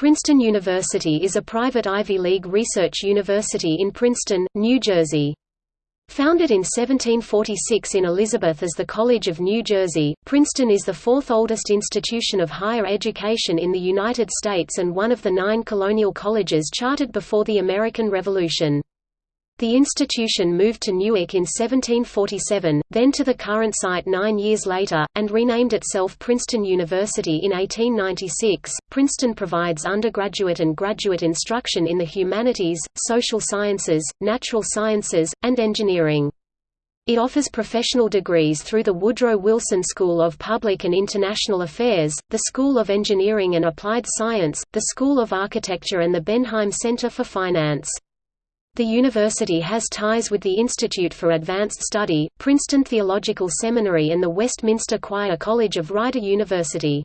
Princeton University is a private Ivy League research university in Princeton, New Jersey. Founded in 1746 in Elizabeth as the College of New Jersey, Princeton is the fourth oldest institution of higher education in the United States and one of the nine colonial colleges chartered before the American Revolution. The institution moved to Newark in 1747, then to the current site nine years later, and renamed itself Princeton University in 1896. Princeton provides undergraduate and graduate instruction in the humanities, social sciences, natural sciences, and engineering. It offers professional degrees through the Woodrow Wilson School of Public and International Affairs, the School of Engineering and Applied Science, the School of Architecture and the Bendheim Center for Finance. The university has ties with the Institute for Advanced Study, Princeton Theological Seminary and the Westminster Choir College of Rider University.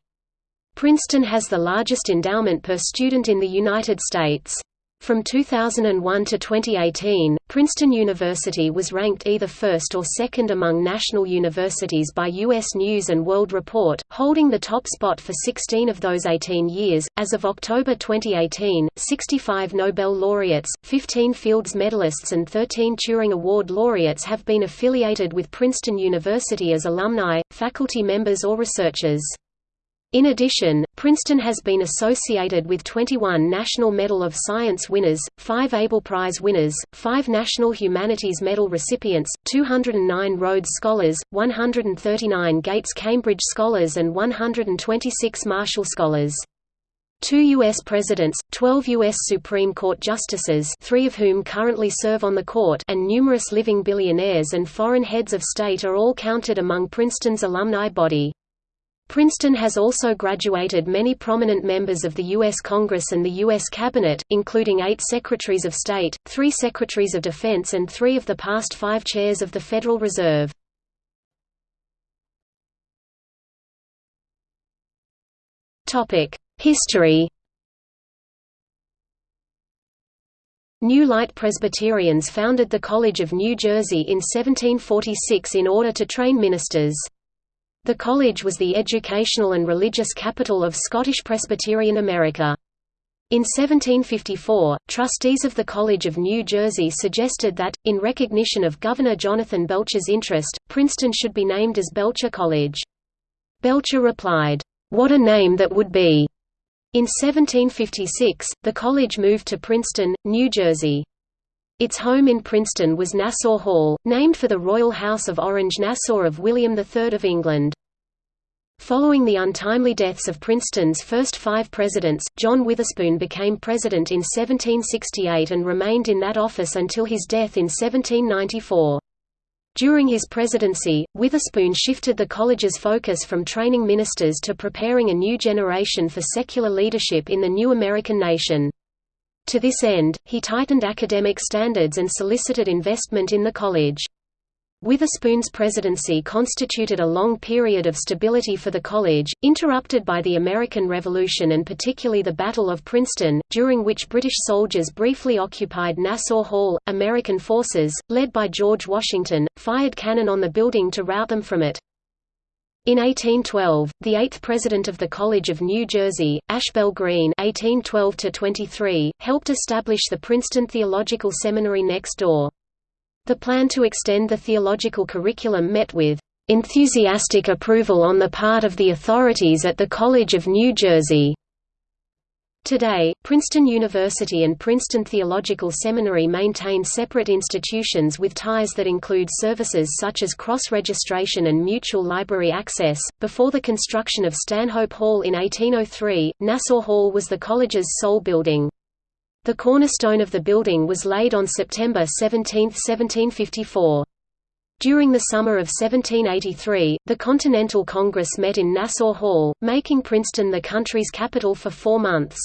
Princeton has the largest endowment per student in the United States. From 2001 to 2018, Princeton University was ranked either first or second among national universities by U.S. News & World Report, holding the top spot for 16 of those 18 years. As of October 2018, 65 Nobel laureates, 15 Fields medalists and 13 Turing Award laureates have been affiliated with Princeton University as alumni, faculty members or researchers. In addition, Princeton has been associated with 21 National Medal of Science winners, 5 Abel Prize winners, 5 National Humanities Medal recipients, 209 Rhodes Scholars, 139 Gates Cambridge Scholars and 126 Marshall Scholars. Two U.S. presidents, 12 U.S. Supreme Court justices three of whom currently serve on the court and numerous living billionaires and foreign heads of state are all counted among Princeton's alumni body. Princeton has also graduated many prominent members of the U.S. Congress and the U.S. Cabinet, including eight Secretaries of State, three Secretaries of Defense and three of the past five chairs of the Federal Reserve. History New Light Presbyterians founded the College of New Jersey in 1746 in order to train ministers. The college was the educational and religious capital of Scottish Presbyterian America. In 1754, trustees of the College of New Jersey suggested that, in recognition of Governor Jonathan Belcher's interest, Princeton should be named as Belcher College. Belcher replied, "'What a name that would be!' In 1756, the college moved to Princeton, New Jersey. Its home in Princeton was Nassau Hall, named for the royal house of Orange-Nassau of William III of England. Following the untimely deaths of Princeton's first five presidents, John Witherspoon became president in 1768 and remained in that office until his death in 1794. During his presidency, Witherspoon shifted the college's focus from training ministers to preparing a new generation for secular leadership in the new American nation. To this end, he tightened academic standards and solicited investment in the college. Witherspoon's presidency constituted a long period of stability for the college, interrupted by the American Revolution and particularly the Battle of Princeton, during which British soldiers briefly occupied Nassau Hall. American forces, led by George Washington, fired cannon on the building to rout them from it. In 1812, the eighth president of the College of New Jersey, Ashbel Green (1812–23), helped establish the Princeton Theological Seminary next door. The plan to extend the theological curriculum met with enthusiastic approval on the part of the authorities at the College of New Jersey. Today, Princeton University and Princeton Theological Seminary maintain separate institutions with ties that include services such as cross-registration and mutual library access. Before the construction of Stanhope Hall in 1803, Nassau Hall was the college's sole building. The cornerstone of the building was laid on September 17, 1754. During the summer of 1783, the Continental Congress met in Nassau Hall, making Princeton the country's capital for four months.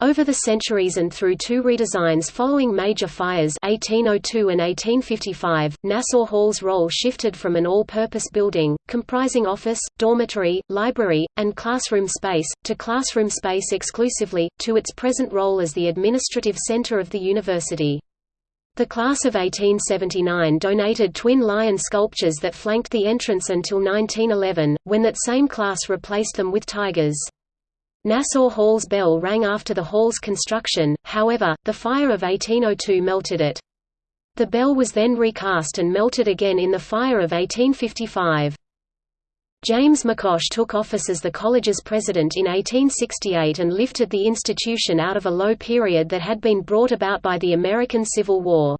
Over the centuries and through two redesigns following major fires 1802 and 1855, Nassau Hall's role shifted from an all-purpose building, comprising office, dormitory, library, and classroom space, to classroom space exclusively, to its present role as the administrative center of the university. The class of 1879 donated twin lion sculptures that flanked the entrance until 1911, when that same class replaced them with tigers. Nassau Hall's bell rang after the hall's construction, however, the fire of 1802 melted it. The bell was then recast and melted again in the fire of 1855. James McCosh took office as the college's president in 1868 and lifted the institution out of a low period that had been brought about by the American Civil War.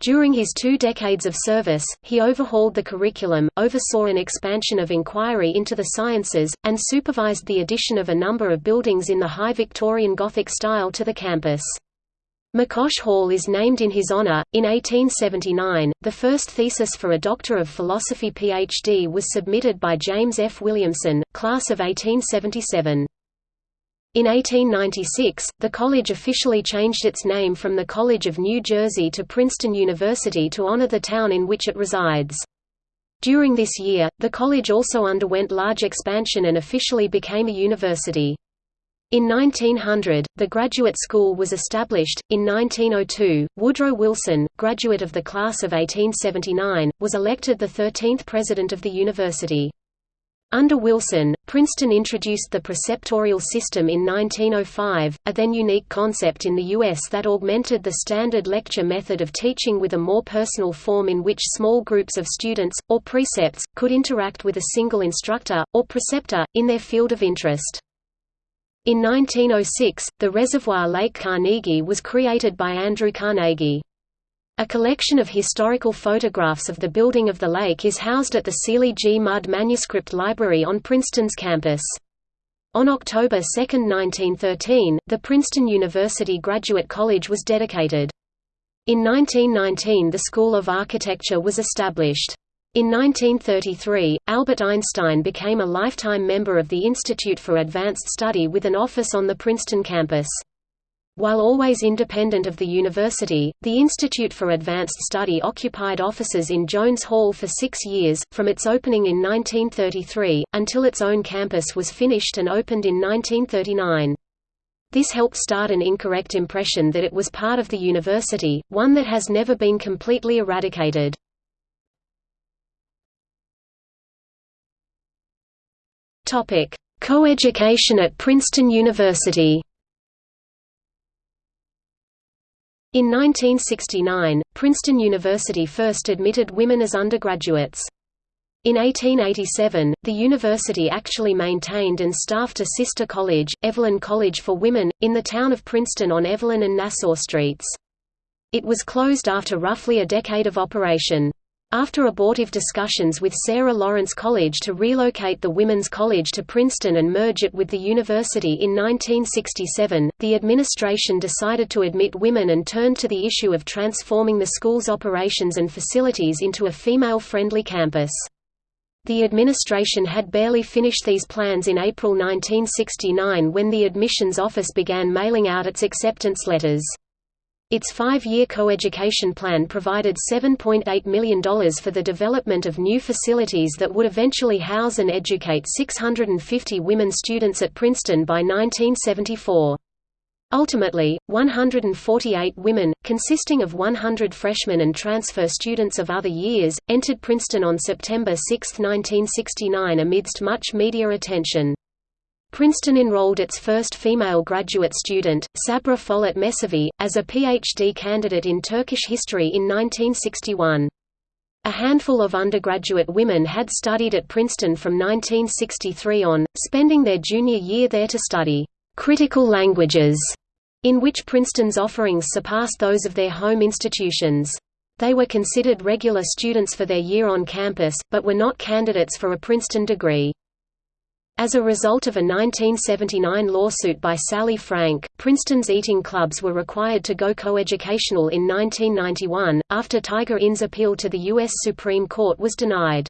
During his two decades of service, he overhauled the curriculum, oversaw an expansion of inquiry into the sciences, and supervised the addition of a number of buildings in the high Victorian Gothic style to the campus. McCosh Hall is named in his honor. In 1879, the first thesis for a Doctor of Philosophy Ph.D. was submitted by James F. Williamson, class of 1877. In 1896, the college officially changed its name from the College of New Jersey to Princeton University to honor the town in which it resides. During this year, the college also underwent large expansion and officially became a university. In 1900, the graduate school was established. In 1902, Woodrow Wilson, graduate of the class of 1879, was elected the 13th president of the university. Under Wilson, Princeton introduced the preceptorial system in 1905, a then unique concept in the U.S. that augmented the standard lecture method of teaching with a more personal form in which small groups of students, or precepts, could interact with a single instructor, or preceptor, in their field of interest. In 1906, the reservoir Lake Carnegie was created by Andrew Carnegie. A collection of historical photographs of the building of the lake is housed at the Seeley G. Mudd Manuscript Library on Princeton's campus. On October 2, 1913, the Princeton University Graduate College was dedicated. In 1919 the School of Architecture was established. In 1933, Albert Einstein became a lifetime member of the Institute for Advanced Study with an office on the Princeton campus. While always independent of the university, the Institute for Advanced Study occupied offices in Jones Hall for six years, from its opening in 1933, until its own campus was finished and opened in 1939. This helped start an incorrect impression that it was part of the university, one that has never been completely eradicated. Topic: Coeducation at Princeton University. In 1969, Princeton University first admitted women as undergraduates. In 1887, the university actually maintained and staffed a sister college, Evelyn College for Women, in the town of Princeton on Evelyn and Nassau Streets. It was closed after roughly a decade of operation. After abortive discussions with Sarah Lawrence College to relocate the Women's College to Princeton and merge it with the university in 1967, the administration decided to admit women and turned to the issue of transforming the school's operations and facilities into a female-friendly campus. The administration had barely finished these plans in April 1969 when the admissions office began mailing out its acceptance letters. Its five-year coeducation plan provided $7.8 million for the development of new facilities that would eventually house and educate 650 women students at Princeton by 1974. Ultimately, 148 women, consisting of 100 freshmen and transfer students of other years, entered Princeton on September 6, 1969 amidst much media attention. Princeton enrolled its first female graduate student, Sabra Follett Meservey, as a PhD candidate in Turkish history in 1961. A handful of undergraduate women had studied at Princeton from 1963 on, spending their junior year there to study critical languages, in which Princeton's offerings surpassed those of their home institutions. They were considered regular students for their year on campus, but were not candidates for a Princeton degree. As a result of a 1979 lawsuit by Sally Frank, Princeton's eating clubs were required to go coeducational in 1991, after Tiger Inn's appeal to the U.S. Supreme Court was denied.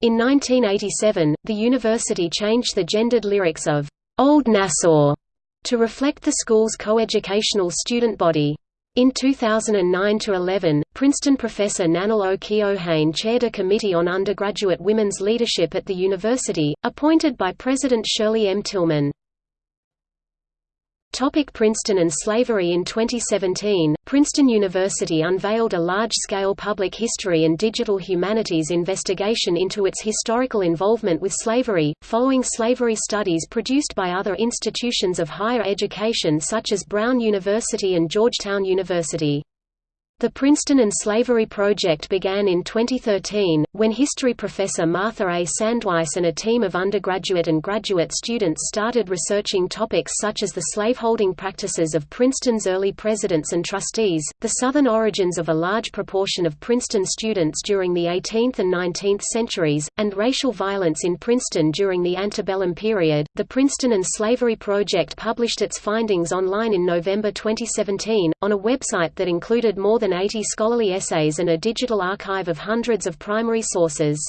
In 1987, the university changed the gendered lyrics of Old Nassau to reflect the school's coeducational student body. In 2009–11, Princeton professor Nannerl O. Keohane chaired a committee on undergraduate women's leadership at the university, appointed by President Shirley M. Tilghman. Topic Princeton and slavery In 2017, Princeton University unveiled a large-scale public history and digital humanities investigation into its historical involvement with slavery, following slavery studies produced by other institutions of higher education such as Brown University and Georgetown University. The Princeton and Slavery Project began in 2013, when history professor Martha A. Sandweiss and a team of undergraduate and graduate students started researching topics such as the slaveholding practices of Princeton's early presidents and trustees, the Southern origins of a large proportion of Princeton students during the 18th and 19th centuries, and racial violence in Princeton during the antebellum period. The Princeton and Slavery Project published its findings online in November 2017, on a website that included more than 80 scholarly essays and a digital archive of hundreds of primary sources.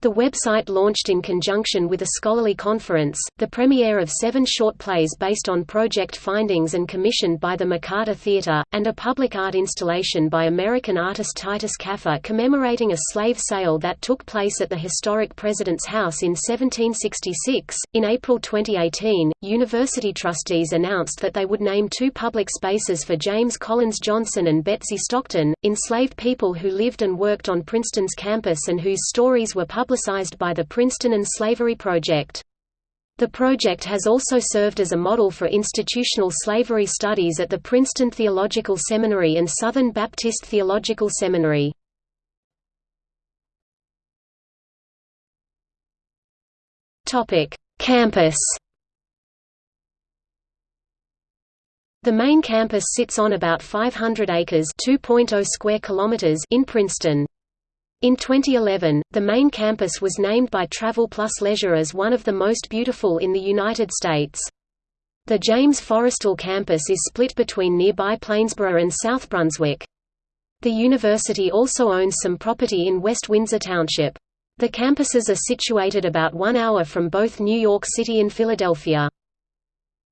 The website launched in conjunction with a scholarly conference, the premiere of seven short plays based on project findings and commissioned by the McCarter Theatre, and a public art installation by American artist Titus Kaphar commemorating a slave sale that took place at the historic President's House in 1766. In April 2018, university trustees announced that they would name two public spaces for James Collins Johnson and Betsy Stockton, enslaved people who lived and worked on Princeton's campus and whose stories were published publicized by the Princeton and Slavery Project. The project has also served as a model for institutional slavery studies at the Princeton Theological Seminary and Southern Baptist Theological Seminary. Campus The main campus sits on about 500 acres (2.0 square kilometers) in Princeton. In 2011, the main campus was named by Travel Plus Leisure as one of the most beautiful in the United States. The James Forrestal campus is split between nearby Plainsboro and South Brunswick. The university also owns some property in West Windsor Township. The campuses are situated about one hour from both New York City and Philadelphia.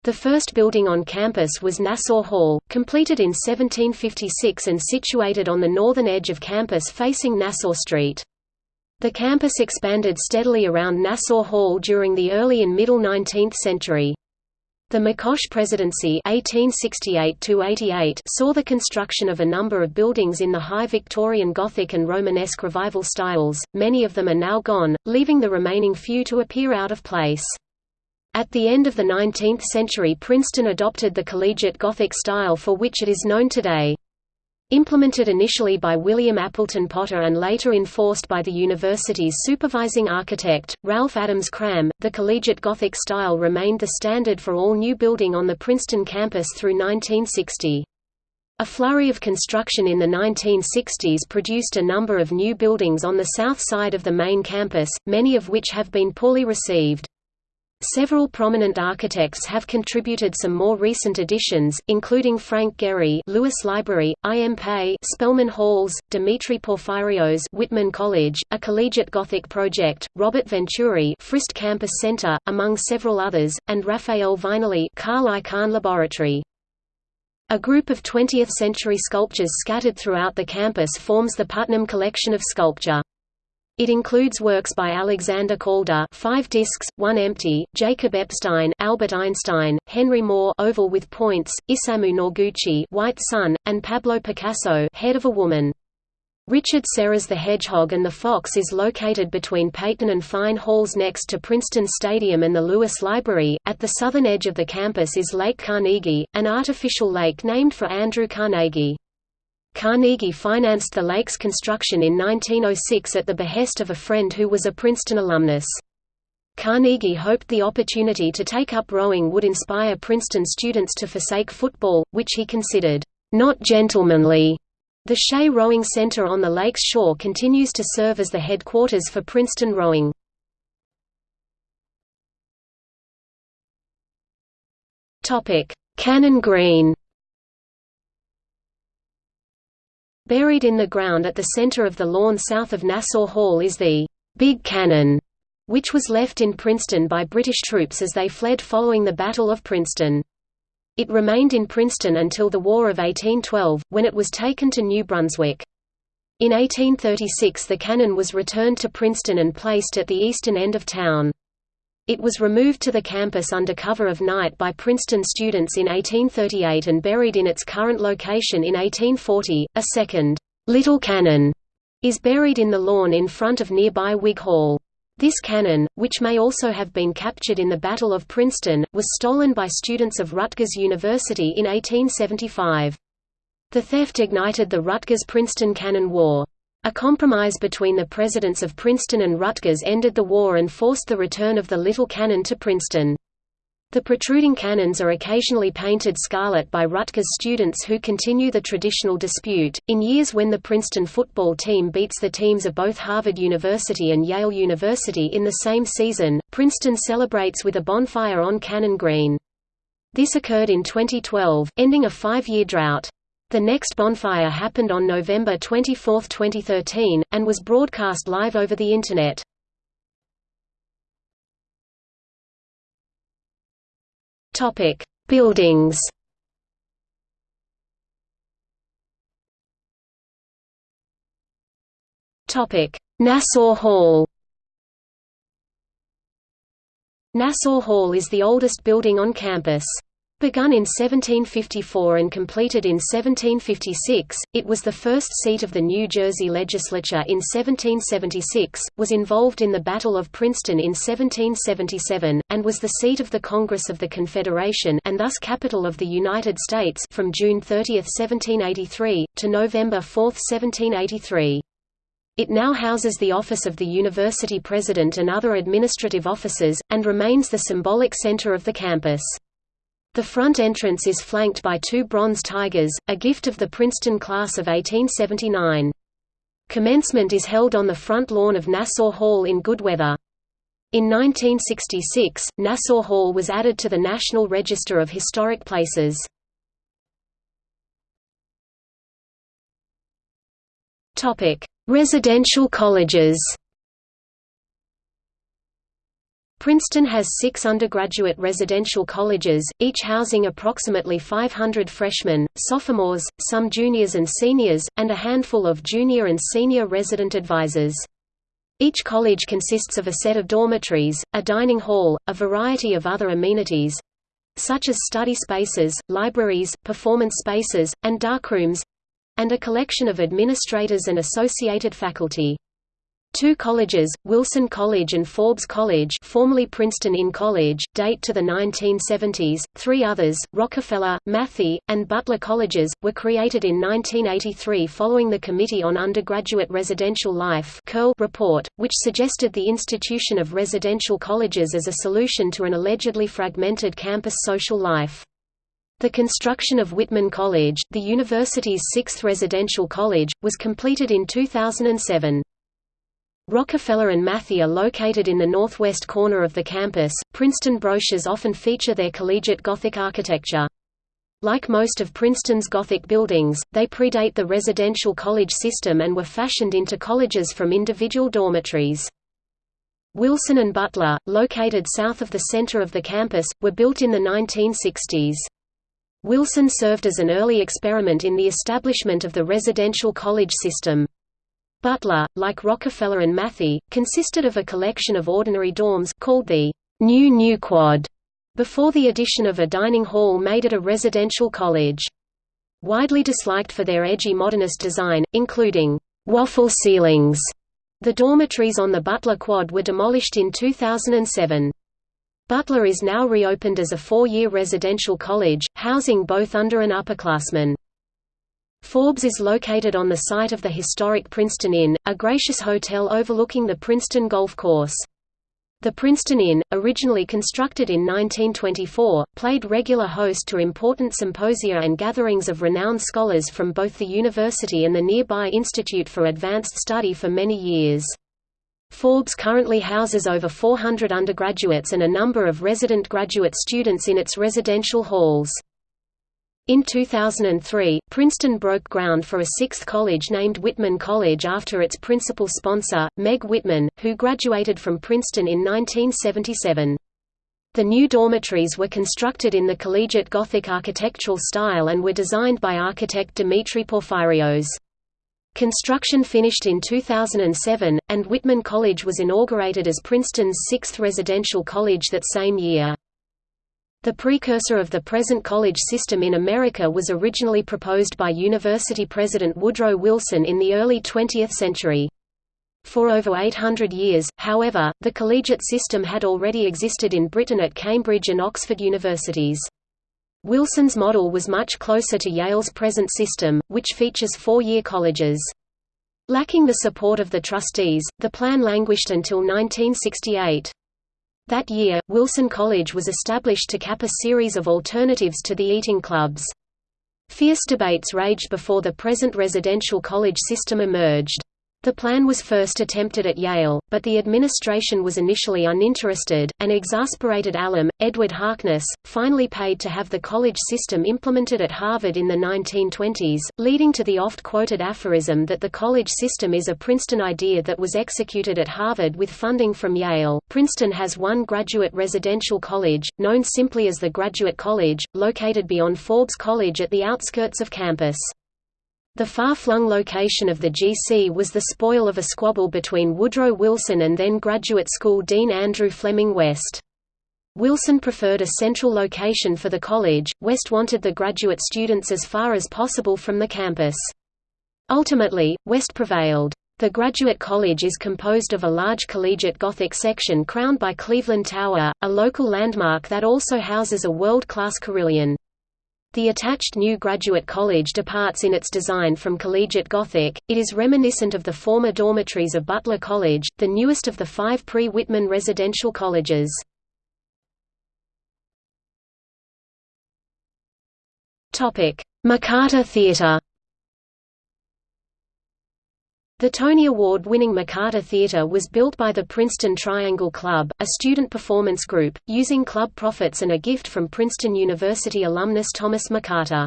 The first building on campus was Nassau Hall, completed in 1756 and situated on the northern edge of campus facing Nassau Street. The campus expanded steadily around Nassau Hall during the early and middle 19th century. The McCosh Presidency 1868 saw the construction of a number of buildings in the High Victorian Gothic and Romanesque Revival styles, many of them are now gone, leaving the remaining few to appear out of place. At the end of the 19th century Princeton adopted the collegiate Gothic style for which it is known today. Implemented initially by William Appleton Potter and later enforced by the university's supervising architect, Ralph Adams Cram, the collegiate Gothic style remained the standard for all new building on the Princeton campus through 1960. A flurry of construction in the 1960s produced a number of new buildings on the south side of the main campus, many of which have been poorly received. Several prominent architects have contributed some more recent additions, including Frank Gehry Lewis Library, I. M. Pei Spelman Halls, Dimitri Porphyrios Whitman College, a collegiate Gothic project, Robert Venturi Frist Campus Center, among several others, and Raphael Viñoly Carl Icahn Laboratory. A group of 20th-century sculptures scattered throughout the campus forms the Putnam Collection of Sculpture. It includes works by Alexander Calder, five discs, one empty, Jacob Epstein, Albert Einstein, Henry Moore, Oval with Points, Isamu Noguchi, White Sun, and Pablo Picasso, Head of a Woman. Richard Serra's The Hedgehog and the Fox is located between Peyton and Fine Halls next to Princeton Stadium and the Lewis Library. At the southern edge of the campus is Lake Carnegie, an artificial lake named for Andrew Carnegie. Carnegie financed the lake's construction in 1906 at the behest of a friend who was a Princeton alumnus. Carnegie hoped the opportunity to take up rowing would inspire Princeton students to forsake football, which he considered, "...not gentlemanly." The Shea Rowing Center on the lake's shore continues to serve as the headquarters for Princeton rowing. Cannon Green Buried in the ground at the center of the lawn south of Nassau Hall is the Big Cannon, which was left in Princeton by British troops as they fled following the Battle of Princeton. It remained in Princeton until the War of 1812, when it was taken to New Brunswick. In 1836 the cannon was returned to Princeton and placed at the eastern end of town. It was removed to the campus under cover of night by Princeton students in 1838 and buried in its current location in 1840. A second, Little Cannon, is buried in the lawn in front of nearby Whig Hall. This cannon, which may also have been captured in the Battle of Princeton, was stolen by students of Rutgers University in 1875. The theft ignited the Rutgers–Princeton Cannon War. A compromise between the presidents of Princeton and Rutgers ended the war and forced the return of the Little Cannon to Princeton. The protruding cannons are occasionally painted scarlet by Rutgers students who continue the traditional dispute. In years when the Princeton football team beats the teams of both Harvard University and Yale University in the same season, Princeton celebrates with a bonfire on Cannon Green. This occurred in 2012, ending a five-year drought. The next bonfire happened on November 24, 2013, and was broadcast live over the Internet. Topic: Buildings. Topic: Nassau Hall. Nassau Hall is the oldest building on campus. Begun in 1754 and completed in 1756, it was the first seat of the New Jersey legislature in 1776, was involved in the Battle of Princeton in 1777, and was the seat of the Congress of the Confederation and thus capital of the United States from June 30, 1783, to November 4, 1783. It now houses the office of the university president and other administrative offices, and remains the symbolic center of the campus. The front entrance is flanked by two bronze tigers, a gift of the Princeton class of 1879. Commencement is held on the front lawn of Nassau Hall in good weather. In 1966, Nassau Hall was added to the National Register of Historic Places. Residential colleges Princeton has six undergraduate residential colleges, each housing approximately 500 freshmen, sophomores, some juniors and seniors, and a handful of junior and senior resident advisors. Each college consists of a set of dormitories, a dining hall, a variety of other amenities such as study spaces, libraries, performance spaces, and darkrooms and a collection of administrators and associated faculty. Two colleges, Wilson College and Forbes College formerly Princeton Inn College, date to the 1970s, three others, Rockefeller, Mathey, and Butler Colleges, were created in 1983 following the Committee on Undergraduate Residential Life report, which suggested the institution of residential colleges as a solution to an allegedly fragmented campus social life. The construction of Whitman College, the university's sixth residential college, was completed in 2007. Rockefeller and Mathey are located in the northwest corner of the campus. Princeton brochures often feature their collegiate Gothic architecture. Like most of Princeton's Gothic buildings, they predate the residential college system and were fashioned into colleges from individual dormitories. Wilson and Butler, located south of the center of the campus, were built in the 1960s. Wilson served as an early experiment in the establishment of the residential college system. Butler, like Rockefeller and Mathey, consisted of a collection of ordinary dorms called the New New Quad, before the addition of a dining hall made it a residential college. Widely disliked for their edgy modernist design, including waffle ceilings, the dormitories on the Butler Quad were demolished in 2007. Butler is now reopened as a four-year residential college, housing both under and upperclassmen. Forbes is located on the site of the historic Princeton Inn, a gracious hotel overlooking the Princeton Golf Course. The Princeton Inn, originally constructed in 1924, played regular host to important symposia and gatherings of renowned scholars from both the university and the nearby Institute for Advanced Study for many years. Forbes currently houses over 400 undergraduates and a number of resident graduate students in its residential halls. In 2003, Princeton broke ground for a sixth college named Whitman College after its principal sponsor, Meg Whitman, who graduated from Princeton in 1977. The new dormitories were constructed in the collegiate Gothic architectural style and were designed by architect Dimitri Porphyrios. Construction finished in 2007, and Whitman College was inaugurated as Princeton's sixth residential college that same year. The precursor of the present college system in America was originally proposed by university president Woodrow Wilson in the early 20th century. For over 800 years, however, the collegiate system had already existed in Britain at Cambridge and Oxford universities. Wilson's model was much closer to Yale's present system, which features four-year colleges. Lacking the support of the trustees, the plan languished until 1968. That year, Wilson College was established to cap a series of alternatives to the eating clubs. Fierce debates raged before the present residential college system emerged. The plan was first attempted at Yale, but the administration was initially uninterested. An exasperated alum, Edward Harkness, finally paid to have the college system implemented at Harvard in the 1920s, leading to the oft quoted aphorism that the college system is a Princeton idea that was executed at Harvard with funding from Yale. Princeton has one graduate residential college, known simply as the Graduate College, located beyond Forbes College at the outskirts of campus. The far-flung location of the GC was the spoil of a squabble between Woodrow Wilson and then graduate school dean Andrew Fleming West. Wilson preferred a central location for the college, West wanted the graduate students as far as possible from the campus. Ultimately, West prevailed. The Graduate College is composed of a large collegiate Gothic section crowned by Cleveland Tower, a local landmark that also houses a world-class carillon. The attached new graduate college departs in its design from collegiate Gothic, it is reminiscent of the former dormitories of Butler College, the newest of the five pre-Whitman residential colleges. McCarter Theatre the Tony Award-winning McCarter Theatre was built by the Princeton Triangle Club, a student performance group, using club profits and a gift from Princeton University alumnus Thomas McCarter.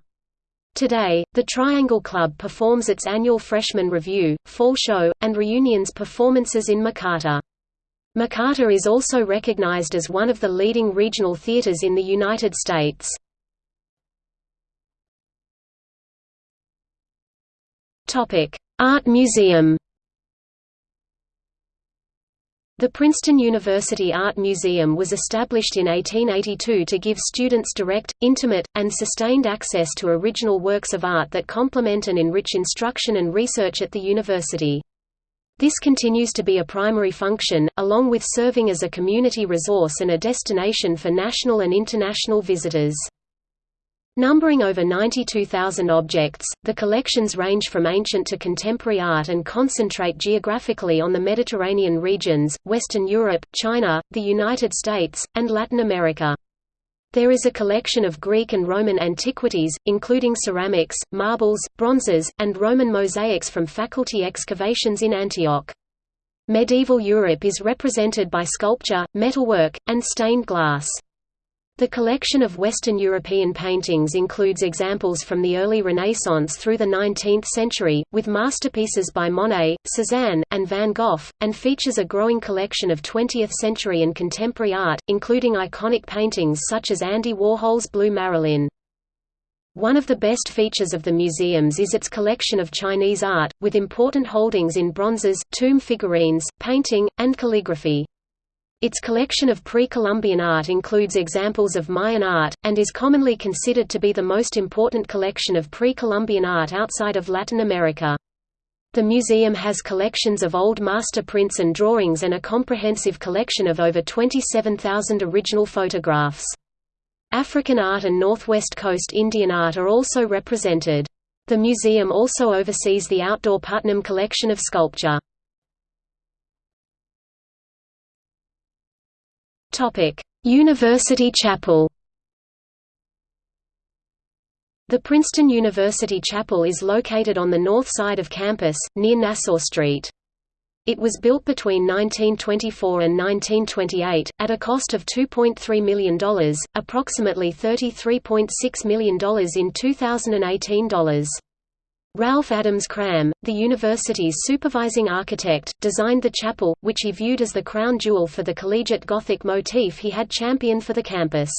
Today, the Triangle Club performs its annual Freshman Revue, Fall Show, and reunions performances in McCarter. McCarter is also recognized as one of the leading regional theaters in the United States. Art Museum The Princeton University Art Museum was established in 1882 to give students direct, intimate, and sustained access to original works of art that complement and enrich instruction and research at the university. This continues to be a primary function, along with serving as a community resource and a destination for national and international visitors. Numbering over 92,000 objects, the collections range from ancient to contemporary art and concentrate geographically on the Mediterranean regions, Western Europe, China, the United States, and Latin America. There is a collection of Greek and Roman antiquities, including ceramics, marbles, bronzes, and Roman mosaics from faculty excavations in Antioch. Medieval Europe is represented by sculpture, metalwork, and stained glass. The collection of Western European paintings includes examples from the early Renaissance through the 19th century, with masterpieces by Monet, Cézanne, and Van Gogh, and features a growing collection of 20th-century and contemporary art, including iconic paintings such as Andy Warhol's Blue Marilyn. One of the best features of the museums is its collection of Chinese art, with important holdings in bronzes, tomb figurines, painting, and calligraphy. Its collection of pre-Columbian art includes examples of Mayan art, and is commonly considered to be the most important collection of pre-Columbian art outside of Latin America. The museum has collections of old master prints and drawings and a comprehensive collection of over 27,000 original photographs. African art and Northwest Coast Indian art are also represented. The museum also oversees the outdoor Putnam collection of sculpture. Topic: University Chapel. The Princeton University Chapel is located on the north side of campus, near Nassau Street. It was built between 1924 and 1928, at a cost of $2.3 million, approximately $33.6 million in 2018 dollars. Ralph Adams Cram, the university's supervising architect, designed the chapel, which he viewed as the crown jewel for the collegiate Gothic motif he had championed for the campus.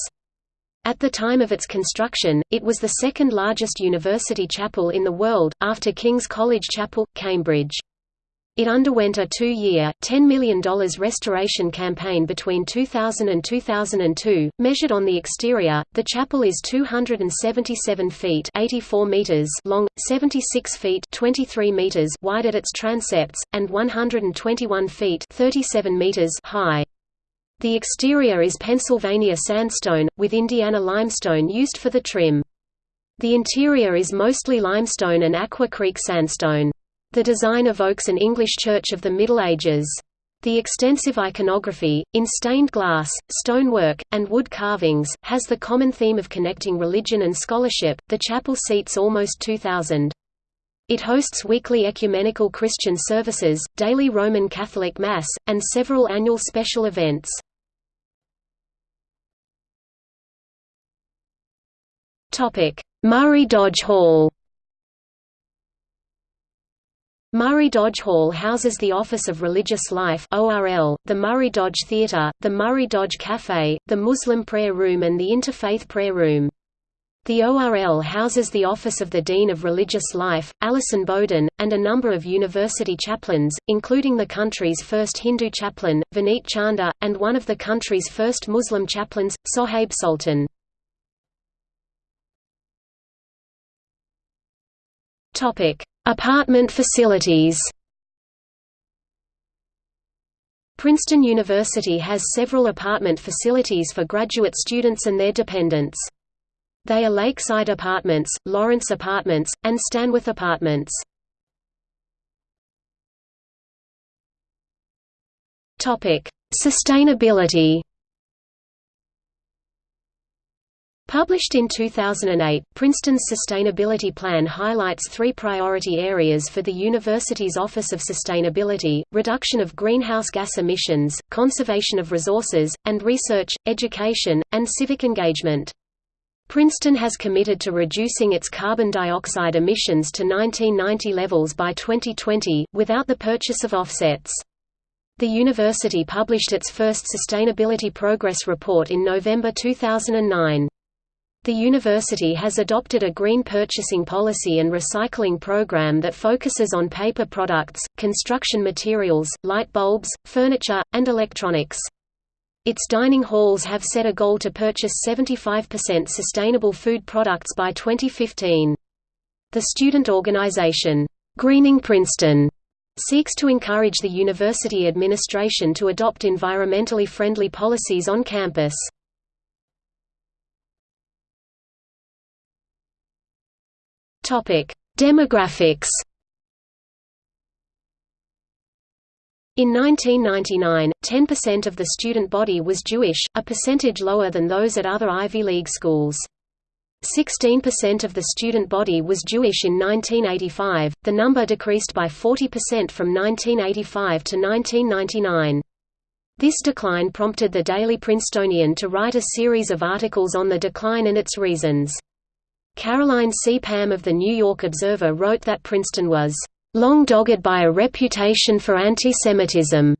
At the time of its construction, it was the second largest university chapel in the world, after King's College Chapel, Cambridge. It underwent a two-year, $10 million restoration campaign between 2000 and 2002. Measured on the exterior, the chapel is 277 feet (84 meters) long, 76 feet (23 meters) wide at its transepts, and 121 feet (37 meters) high. The exterior is Pennsylvania sandstone, with Indiana limestone used for the trim. The interior is mostly limestone and Aquia Creek sandstone. The design evokes an English church of the Middle Ages. The extensive iconography, in stained glass, stonework, and wood carvings, has the common theme of connecting religion and scholarship. The chapel seats almost 2,000. It hosts weekly ecumenical Christian services, daily Roman Catholic Mass, and several annual special events. Murray Dodge Hall. Murray Dodge Hall houses the Office of Religious Life (ORL), the Murray Dodge Theatre, the Murray Dodge Cafe, the Muslim Prayer Room and the Interfaith Prayer Room. The ORL houses the Office of the Dean of Religious Life, Alison Boden, and a number of university chaplains, including the country's first Hindu chaplain, Vineet Chander, and one of the country's first Muslim chaplains, Sohaib Sultan. Topic: Apartment facilities. Princeton University has several apartment facilities for graduate students and their dependents. They are Lakeside Apartments, Lawrence Apartments, and Stanworth Apartments. Sustainability. Published in 2008, Princeton's sustainability plan highlights three priority areas for the university's Office of Sustainability, reduction of greenhouse gas emissions, conservation of resources, and research, education, and civic engagement. Princeton has committed to reducing its carbon dioxide emissions to 1990 levels by 2020, without the purchase of offsets. The university published its first Sustainability Progress Report in November 2009. The university has adopted a green purchasing policy and recycling program that focuses on paper products, construction materials, light bulbs, furniture, and electronics. Its dining halls have set a goal to purchase 75% sustainable food products by 2015. The student organization, Greening Princeton, seeks to encourage the university administration to adopt environmentally friendly policies on campus. Topic: Demographics. In 1999, 10% of the student body was Jewish, a percentage lower than those at other Ivy League schools. 16% of the student body was Jewish in 1985, the number decreased by 40% from 1985 to 1999. This decline prompted the Daily Princetonian to write a series of articles on the decline and its reasons. Caroline C. Pam of the New York Observer wrote that Princeton was long dogged by a reputation for antisemitism,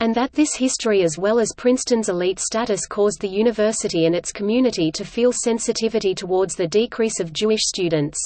and that this history as well as Princeton's elite status caused the university and its community to feel sensitivity towards the decrease of Jewish students.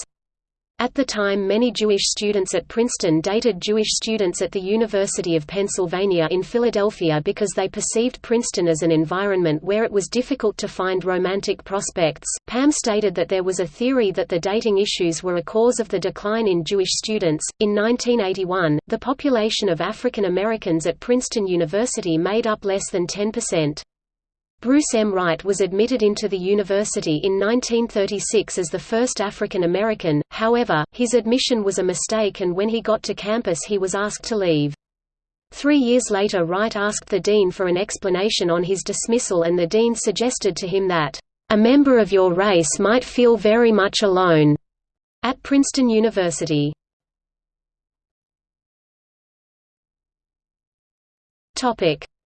At the time many Jewish students at Princeton dated Jewish students at the University of Pennsylvania in Philadelphia because they perceived Princeton as an environment where it was difficult to find romantic prospects. Pam stated that there was a theory that the dating issues were a cause of the decline in Jewish students. In 1981, the population of African Americans at Princeton University made up less than 10%. Bruce M. Wright was admitted into the university in 1936 as the first African American, however, his admission was a mistake and when he got to campus he was asked to leave. Three years later Wright asked the dean for an explanation on his dismissal and the dean suggested to him that, "...a member of your race might feel very much alone." at Princeton University.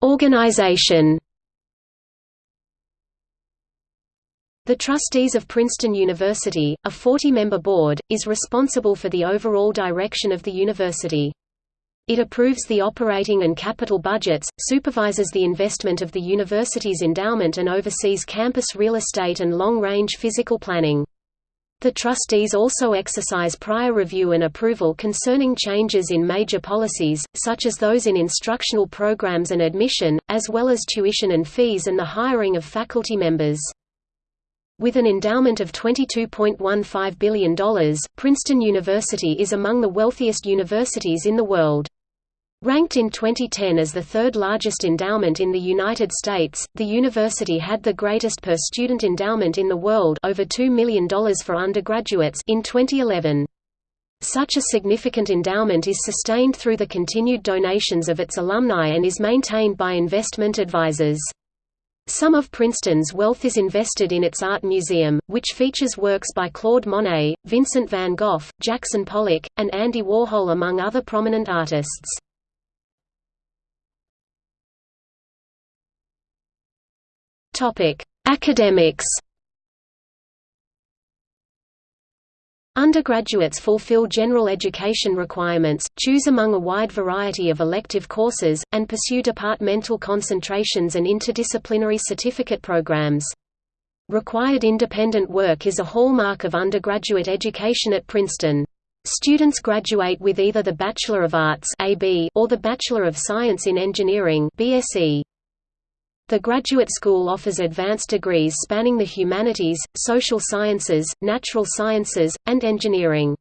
Organization The Trustees of Princeton University, a 40-member board, is responsible for the overall direction of the university. It approves the operating and capital budgets, supervises the investment of the university's endowment and oversees campus real estate and long-range physical planning. The trustees also exercise prior review and approval concerning changes in major policies, such as those in instructional programs and admission, as well as tuition and fees and the hiring of faculty members. With an endowment of $22.15 billion, Princeton University is among the wealthiest universities in the world. Ranked in 2010 as the third largest endowment in the United States, the university had the greatest per-student endowment in the world over $2 million for undergraduates in 2011. Such a significant endowment is sustained through the continued donations of its alumni and is maintained by investment advisors. Some of Princeton's wealth is invested in its art museum, which features works by Claude Monet, Vincent van Gogh, Jackson Pollock, and Andy Warhol among other prominent artists. Academics. Undergraduates fulfill general education requirements, choose among a wide variety of elective courses, and pursue departmental concentrations and interdisciplinary certificate programs. Required independent work is a hallmark of undergraduate education at Princeton. Students graduate with either the Bachelor of Arts or the Bachelor of Science in Engineering BSc. The graduate school offers advanced degrees spanning the humanities, social sciences, natural sciences, and engineering.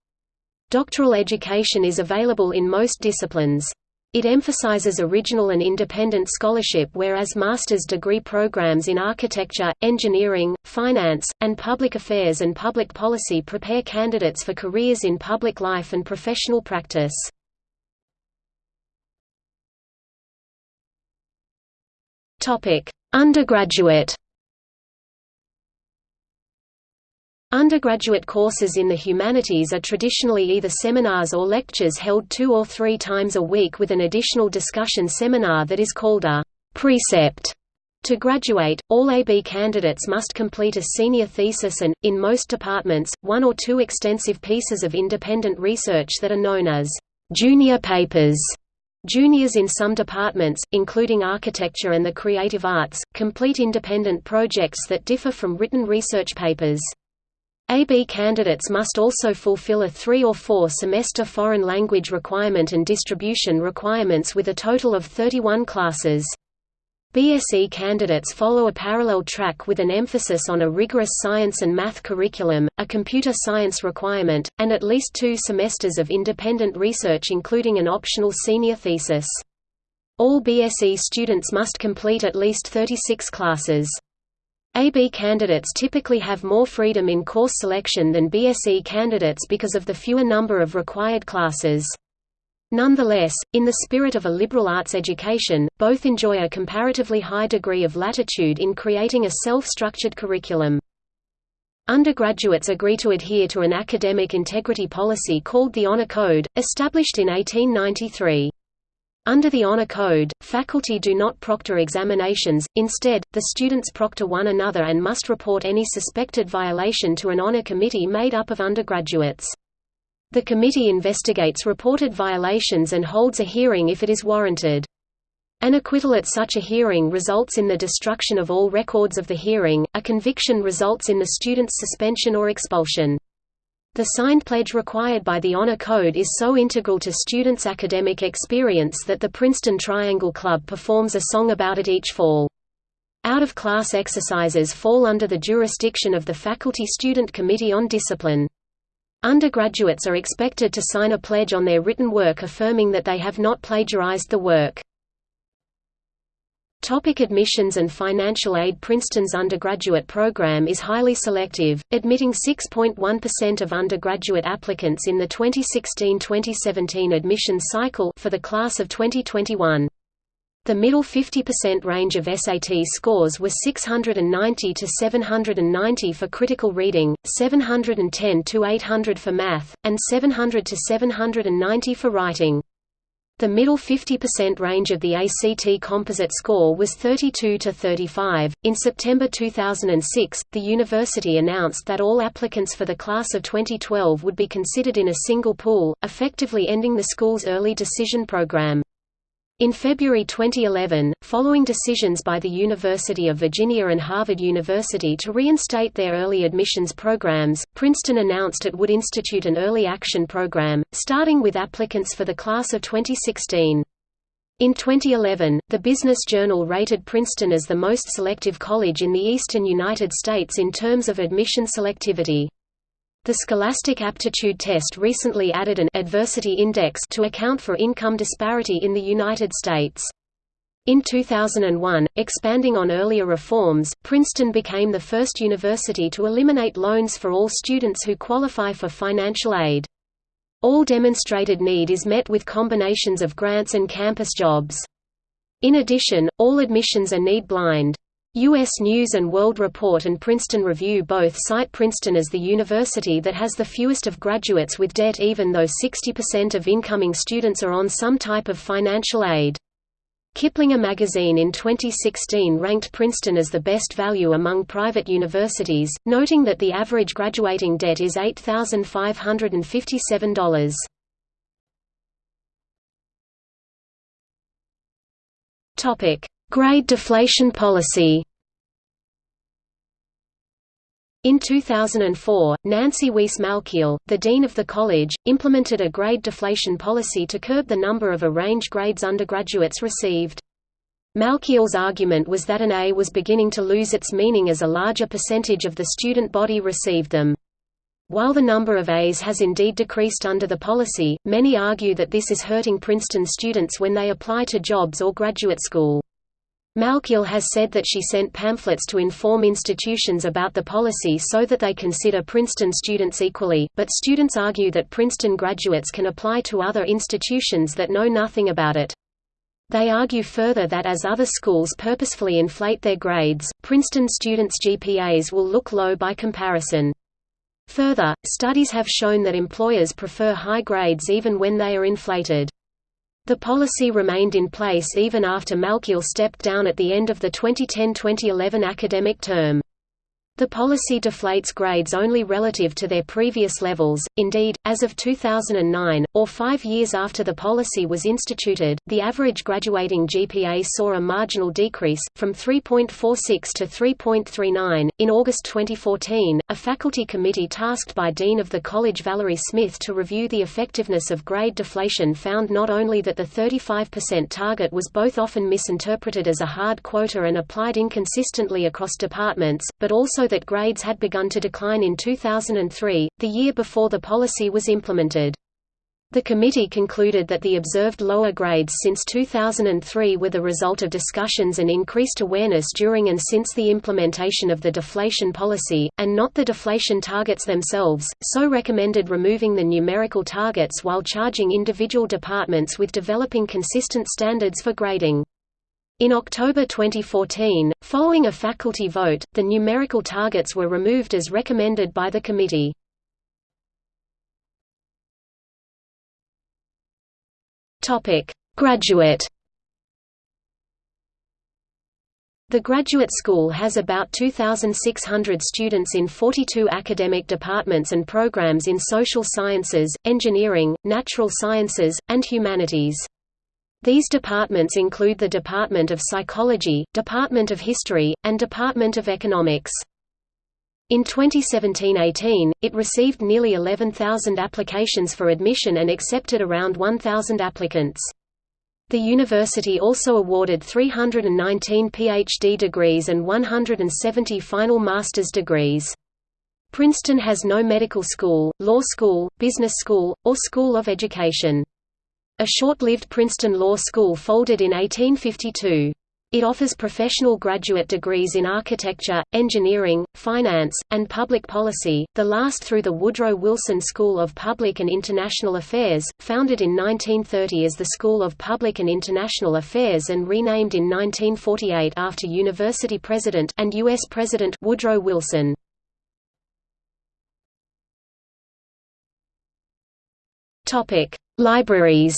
Doctoral education is available in most disciplines. It emphasizes original and independent scholarship whereas master's degree programs in architecture, engineering, finance, and public affairs and public policy prepare candidates for careers in public life and professional practice. Topic: Undergraduate Undergraduate courses in the humanities are traditionally either seminars or lectures held two or three times a week with an additional discussion seminar that is called a precept. To graduate, all AB candidates must complete a senior thesis and, in most departments, one or two extensive pieces of independent research that are known as junior papers. Juniors in some departments, including architecture and the creative arts, complete independent projects that differ from written research papers. AB candidates must also fulfill a three- or four-semester foreign language requirement and distribution requirements with a total of 31 classes. BSc candidates follow a parallel track with an emphasis on a rigorous science and math curriculum, a computer science requirement, and at least two semesters of independent research including an optional senior thesis. All BSc students must complete at least 36 classes. AB candidates typically have more freedom in course selection than BSc candidates because of the fewer number of required classes. Nonetheless, in the spirit of a liberal arts education, both enjoy a comparatively high degree of latitude in creating a self-structured curriculum. Undergraduates agree to adhere to an academic integrity policy called the Honor Code, established in 1893. Under the Honor Code, faculty do not proctor examinations, instead, the students proctor one another and must report any suspected violation to an honor committee made up of undergraduates. The committee investigates reported violations and holds a hearing if it is warranted. An acquittal at such a hearing results in the destruction of all records of the hearing, a conviction results in the student's suspension or expulsion. The signed pledge required by the Honor Code is so integral to students' academic experience that the Princeton Triangle Club performs a song about it each fall. Out-of-class exercises fall under the jurisdiction of the Faculty-Student Committee on Discipline. Undergraduates are expected to sign a pledge on their written work affirming that they have not plagiarized the work. Topic admissions and financial aid Princeton's undergraduate program is highly selective, admitting 6.1% of undergraduate applicants in the 2016-2017 admissions cycle for the class of 2021. The middle 50% range of SAT scores were 690 to 790 for critical reading, 710 to 800 for math, and 700 to 790 for writing. The middle 50% range of the ACT composite score was 32 to 35. In September 2006, the university announced that all applicants for the class of 2012 would be considered in a single pool, effectively ending the school's early decision program. In February 2011, following decisions by the University of Virginia and Harvard University to reinstate their early admissions programs, Princeton announced it would institute an early action program, starting with applicants for the class of 2016. In 2011, the Business Journal rated Princeton as the most selective college in the eastern United States in terms of admission selectivity. The Scholastic Aptitude Test recently added an adversity index to account for income disparity in the United States. In 2001, expanding on earlier reforms, Princeton became the first university to eliminate loans for all students who qualify for financial aid. All demonstrated need is met with combinations of grants and campus jobs. In addition, all admissions are need-blind. U.S. News & World Report and Princeton Review both cite Princeton as the university that has the fewest of graduates with debt even though 60% of incoming students are on some type of financial aid. Kiplinger magazine in 2016 ranked Princeton as the best value among private universities, noting that the average graduating debt is $8,557. Topic: Grade deflation policy In 2004, Nancy Weiss Malkiel, the dean of the college, implemented a grade deflation policy to curb the number of arranged grades undergraduates received. Malkiel's argument was that an A was beginning to lose its meaning as a larger percentage of the student body received them. While the number of A's has indeed decreased under the policy, many argue that this is hurting Princeton students when they apply to jobs or graduate school. Malkiel has said that she sent pamphlets to inform institutions about the policy so that they consider Princeton students equally, but students argue that Princeton graduates can apply to other institutions that know nothing about it. They argue further that as other schools purposefully inflate their grades, Princeton students' GPAs will look low by comparison. Further, studies have shown that employers prefer high grades even when they are inflated. The policy remained in place even after Malkiel stepped down at the end of the 2010–2011 academic term. The policy deflates grades only relative to their previous levels, indeed, as of 2009, or five years after the policy was instituted, the average graduating GPA saw a marginal decrease, from 3.46 to 3.39. In August 2014, a faculty committee tasked by Dean of the College Valerie Smith to review the effectiveness of grade deflation found not only that the 35% target was both often misinterpreted as a hard quota and applied inconsistently across departments, but also that grades had begun to decline in 2003, the year before the policy was implemented. The committee concluded that the observed lower grades since 2003 were the result of discussions and increased awareness during and since the implementation of the deflation policy, and not the deflation targets themselves, so recommended removing the numerical targets while charging individual departments with developing consistent standards for grading. In October 2014, following a faculty vote, the numerical targets were removed as recommended by the committee. Graduate The Graduate School has about 2,600 students in 42 academic departments and programs in social sciences, engineering, natural sciences, and humanities. These departments include the Department of Psychology, Department of History, and Department of Economics. In 2017–18, it received nearly 11,000 applications for admission and accepted around 1,000 applicants. The university also awarded 319 PhD degrees and 170 final master's degrees. Princeton has no medical school, law school, business school, or school of education. A short-lived Princeton Law School folded in 1852. It offers professional graduate degrees in architecture, engineering, finance, and public policy, the last through the Woodrow Wilson School of Public and International Affairs, founded in 1930 as the School of Public and International Affairs and renamed in 1948 after university president and U.S. President Woodrow Wilson. Topic: Libraries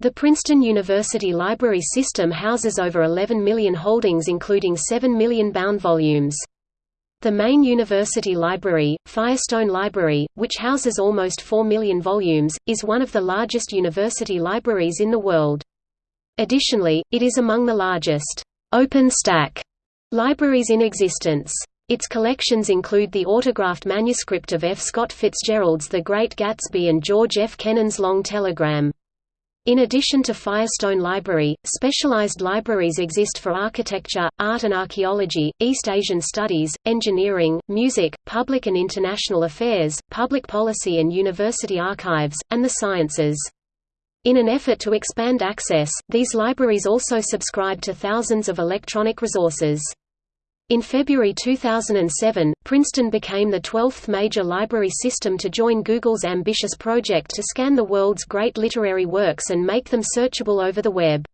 The Princeton University Library System houses over 11 million holdings including 7 million bound volumes. The main university library, Firestone Library, which houses almost 4 million volumes, is one of the largest university libraries in the world. Additionally, it is among the largest open-stack libraries in existence. Its collections include the autographed manuscript of F. Scott Fitzgerald's The Great Gatsby and George F. Kennan's Long Telegram. In addition to Firestone Library, specialized libraries exist for architecture, art and archaeology, East Asian studies, engineering, music, public and international affairs, public policy and university archives, and the sciences. In an effort to expand access, these libraries also subscribe to thousands of electronic resources. In February 2007, Princeton became the 12th major library system to join Google's ambitious project to scan the world's great literary works and make them searchable over the web.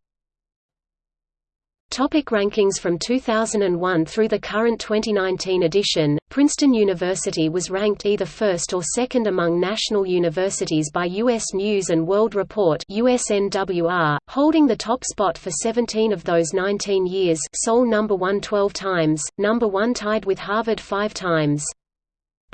Topic rankings From 2001 through the current 2019 edition, Princeton University was ranked either first or second among national universities by U.S. News & World Report USNWR, holding the top spot for 17 of those 19 years sole number 1 12 times, number 1 tied with Harvard five times.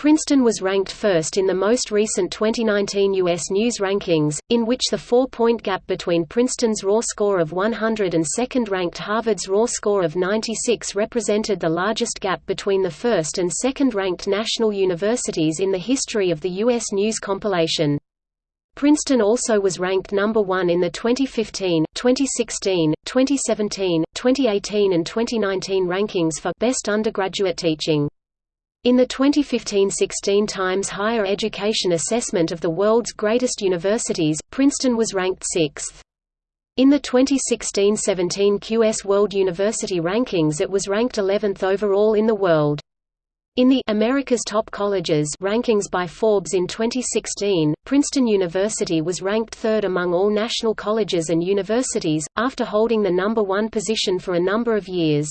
Princeton was ranked first in the most recent 2019 U.S. News rankings, in which the four-point gap between Princeton's raw score of 100 and second-ranked Harvard's raw score of 96 represented the largest gap between the first and second-ranked national universities in the history of the U.S. News compilation. Princeton also was ranked number one in the 2015, 2016, 2017, 2018 and 2019 rankings for Best Undergraduate Teaching. In the 2015–16 Times Higher Education Assessment of the World's Greatest Universities, Princeton was ranked sixth. In the 2016–17 QS World University Rankings it was ranked 11th overall in the world. In the America's Top Colleges rankings by Forbes in 2016, Princeton University was ranked third among all national colleges and universities, after holding the number one position for a number of years.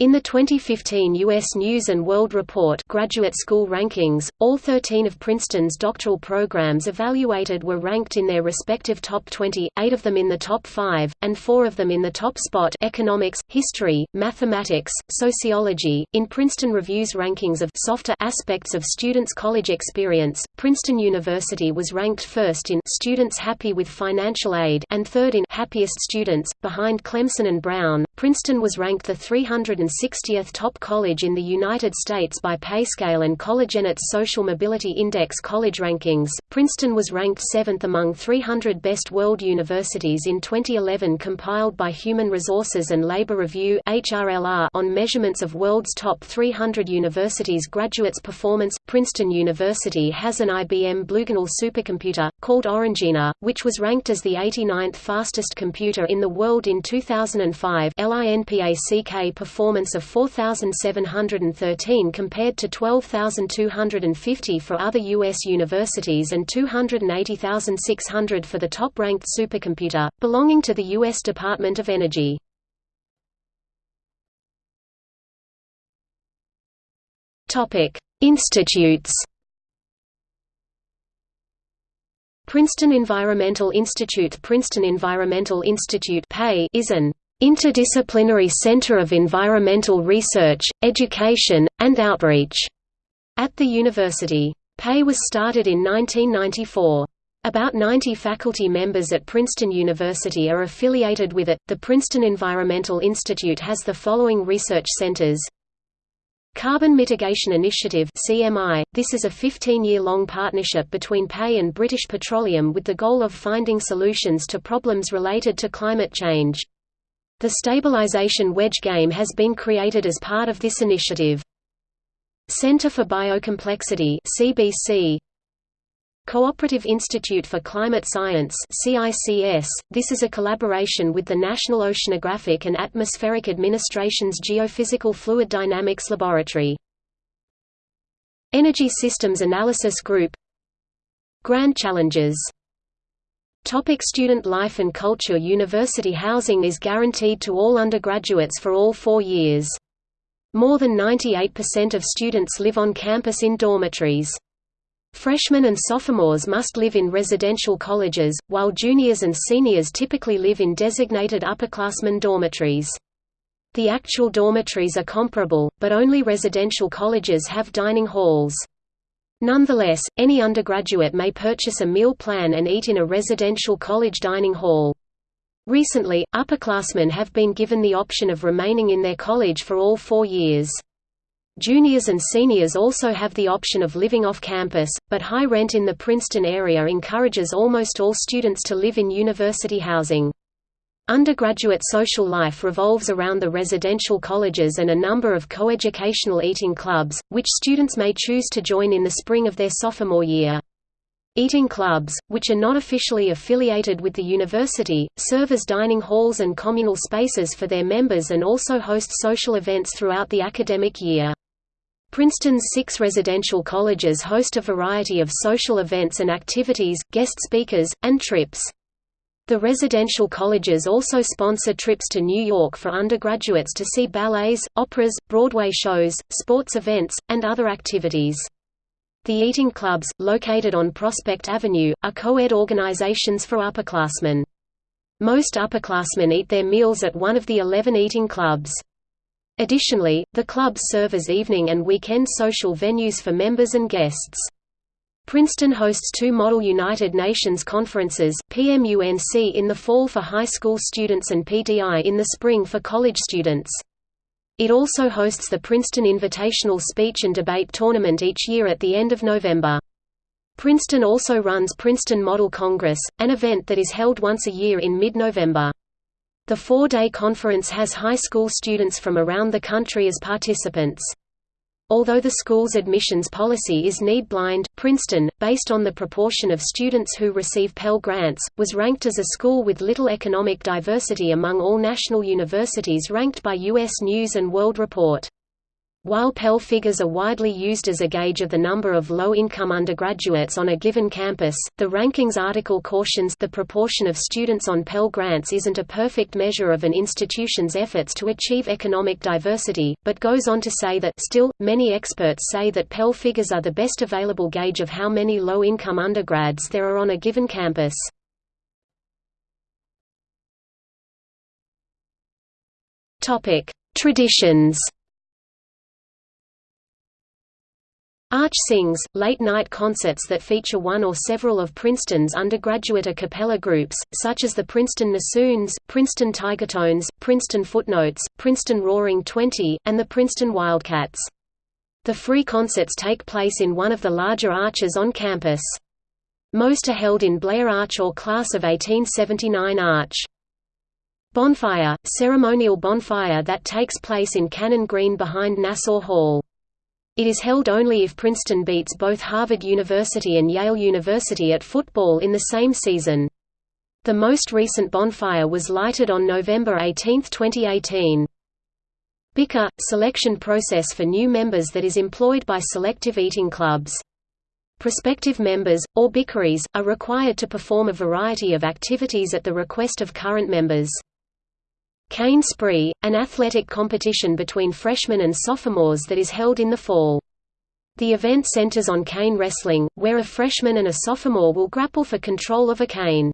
In the 2015 U.S. News & World Report Graduate School Rankings, all 13 of Princeton's doctoral programs evaluated were ranked in their respective top 20, eight of them in the top 5, and four of them in the top spot economics, history, mathematics, sociology. In Princeton Review's rankings of softer aspects of students' college experience, Princeton University was ranked first in students happy with financial aid and third in happiest students, behind Clemson and Brown. Princeton was ranked the 300 160th top college in the United States by Payscale and CollegeNet's Social Mobility Index college rankings. Princeton was ranked 7th among 300 best world universities in 2011 compiled by Human Resources and Labor Review (HRLR) on measurements of world's top 300 universities graduates performance. Princeton University has an IBM Blue Gene/L supercomputer called Orangena, which was ranked as the 89th fastest computer in the world in 2005. LINPACK performance performance of 4,713 compared to 12,250 for other U.S. universities and 280,600 for the top-ranked supercomputer, belonging to the U.S. Department of Energy. Institutes Princeton Environmental Institute Princeton Environmental Institute is an Interdisciplinary Center of Environmental Research, Education, and Outreach at the university. PEI was started in 1994. About 90 faculty members at Princeton University are affiliated with it. The Princeton Environmental Institute has the following research centers. Carbon Mitigation Initiative (CMI). This is a 15-year-long partnership between PEI and British Petroleum with the goal of finding solutions to problems related to climate change. The stabilization wedge game has been created as part of this initiative. Center for Biocomplexity CBC Cooperative Institute for Climate Science CICS. This is a collaboration with the National Oceanographic and Atmospheric Administration's Geophysical Fluid Dynamics Laboratory. Energy Systems Analysis Group Grand Challenges Topic student life and culture University housing is guaranteed to all undergraduates for all four years. More than 98% of students live on campus in dormitories. Freshmen and sophomores must live in residential colleges, while juniors and seniors typically live in designated upperclassmen dormitories. The actual dormitories are comparable, but only residential colleges have dining halls. Nonetheless, any undergraduate may purchase a meal plan and eat in a residential college dining hall. Recently, upperclassmen have been given the option of remaining in their college for all four years. Juniors and seniors also have the option of living off campus, but high rent in the Princeton area encourages almost all students to live in university housing. Undergraduate social life revolves around the residential colleges and a number of coeducational eating clubs, which students may choose to join in the spring of their sophomore year. Eating clubs, which are not officially affiliated with the university, serve as dining halls and communal spaces for their members and also host social events throughout the academic year. Princeton's six residential colleges host a variety of social events and activities, guest speakers, and trips. The residential colleges also sponsor trips to New York for undergraduates to see ballets, operas, Broadway shows, sports events, and other activities. The eating clubs, located on Prospect Avenue, are co-ed organizations for upperclassmen. Most upperclassmen eat their meals at one of the 11 eating clubs. Additionally, the clubs serve as evening and weekend social venues for members and guests. Princeton hosts two Model United Nations Conferences PMUNC in the fall for high school students and PDI in the spring for college students. It also hosts the Princeton Invitational Speech and Debate Tournament each year at the end of November. Princeton also runs Princeton Model Congress, an event that is held once a year in mid-November. The four-day conference has high school students from around the country as participants. Although the school's admissions policy is need-blind, Princeton, based on the proportion of students who receive Pell Grants, was ranked as a school with little economic diversity among all national universities ranked by U.S. News & World Report. While Pell figures are widely used as a gauge of the number of low-income undergraduates on a given campus, the rankings article cautions the proportion of students on Pell Grants isn't a perfect measure of an institution's efforts to achieve economic diversity, but goes on to say that still, many experts say that Pell figures are the best available gauge of how many low-income undergrads there are on a given campus. Traditions Arch sings, late-night concerts that feature one or several of Princeton's undergraduate a cappella groups, such as the Princeton Nassoons, Princeton Tigertones, Princeton Footnotes, Princeton Roaring Twenty, and the Princeton Wildcats. The free concerts take place in one of the larger arches on campus. Most are held in Blair Arch or Class of 1879 Arch. Bonfire – ceremonial bonfire that takes place in Cannon Green behind Nassau Hall. It is held only if Princeton beats both Harvard University and Yale University at football in the same season. The most recent bonfire was lighted on November 18, 2018. Bicker – selection process for new members that is employed by selective eating clubs. Prospective members, or bickerees, are required to perform a variety of activities at the request of current members. Cane Spree, an athletic competition between freshmen and sophomores that is held in the fall. The event centers on cane wrestling, where a freshman and a sophomore will grapple for control of a cane.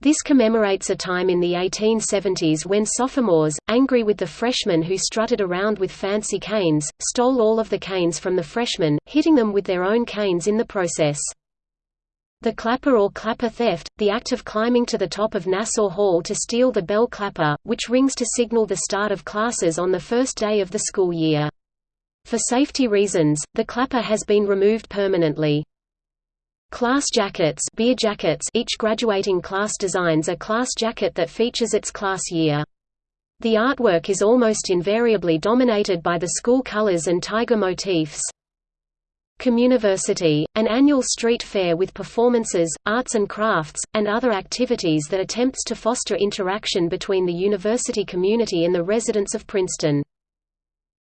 This commemorates a time in the 1870s when sophomores, angry with the freshmen who strutted around with fancy canes, stole all of the canes from the freshmen, hitting them with their own canes in the process. The clapper or clapper theft, the act of climbing to the top of Nassau Hall to steal the bell clapper, which rings to signal the start of classes on the first day of the school year. For safety reasons, the clapper has been removed permanently. Class jackets, beer jackets each graduating class designs a class jacket that features its class year. The artwork is almost invariably dominated by the school colors and tiger motifs. Communiversity, an annual street fair with performances, arts and crafts, and other activities that attempts to foster interaction between the university community and the residents of Princeton.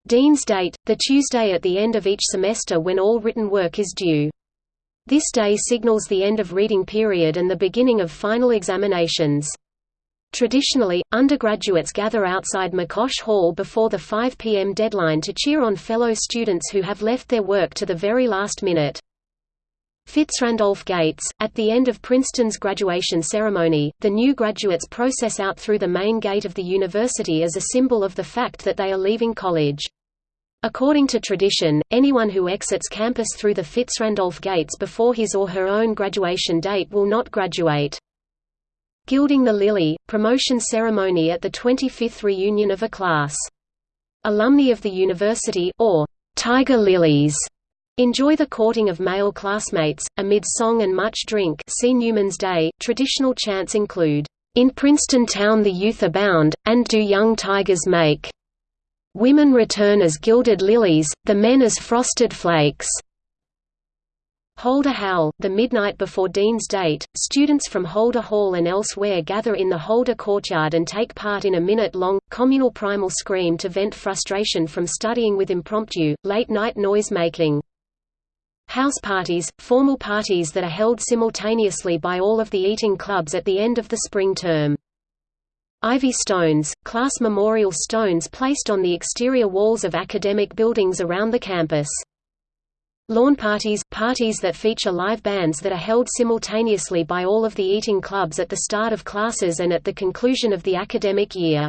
Dean's Date, the Tuesday at the end of each semester when all written work is due. This day signals the end of reading period and the beginning of final examinations. Traditionally, undergraduates gather outside McCosh Hall before the 5 p.m. deadline to cheer on fellow students who have left their work to the very last minute. Fitzrandolph Gates. At the end of Princeton's graduation ceremony, the new graduates process out through the main gate of the university as a symbol of the fact that they are leaving college. According to tradition, anyone who exits campus through the Fitzrandolph Gates before his or her own graduation date will not graduate. Gilding the Lily – promotion ceremony at the 25th reunion of a class. Alumni of the university or Tiger Lilies Enjoy the courting of male classmates, amid song and much drink see Newman's Day. Traditional chants include, "'In Princeton town the youth abound, and do young tigers make. Women return as gilded lilies, the men as frosted flakes." Holder Howl, the midnight before Dean's Date, students from Holder Hall and elsewhere gather in the Holder courtyard and take part in a minute-long, communal primal scream to vent frustration from studying with impromptu, late-night noise-making. House parties, formal parties that are held simultaneously by all of the eating clubs at the end of the spring term. Ivy stones, class memorial stones placed on the exterior walls of academic buildings around the campus. Lawn parties – parties that feature live bands that are held simultaneously by all of the eating clubs at the start of classes and at the conclusion of the academic year.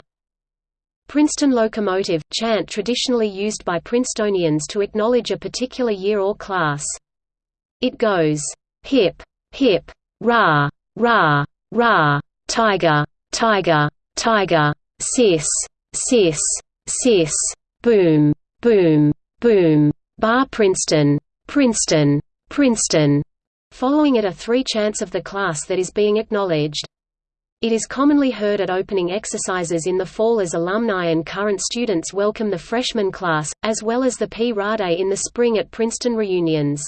Princeton locomotive – chant traditionally used by Princetonians to acknowledge a particular year or class. It goes, hip, hip, rah, rah, rah, tiger, tiger, tiger, sis, sis, sis, boom, boom, boom, bar Princeton, Princeton, Princeton. Following it are three chants of the class that is being acknowledged. It is commonly heard at opening exercises in the fall as alumni and current students welcome the freshman class, as well as the P. Rade in the spring at Princeton reunions.